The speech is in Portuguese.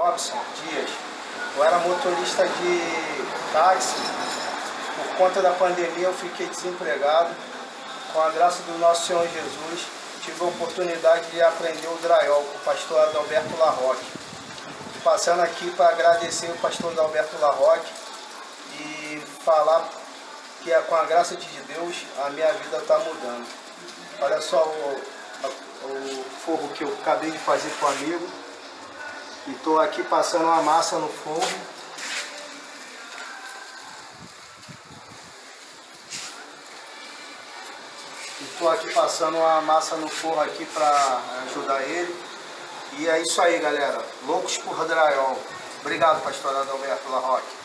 Robson Dias. Eu era motorista de táxi. Por conta da pandemia eu fiquei desempregado. Com a graça do nosso Senhor Jesus, tive a oportunidade de aprender o drywall com o pastor Adalberto Larroque. Passando aqui para agradecer o pastor Adalberto Larroque e falar que é com a graça de Deus a minha vida está mudando. Olha só o, o forro que eu acabei de fazer com o amigo. E estou aqui passando uma massa no forro. Estou aqui passando uma massa no forro aqui para ajudar ele. E é isso aí, galera. Loucos por drywall. Obrigado, pastor Adalberto Larroque.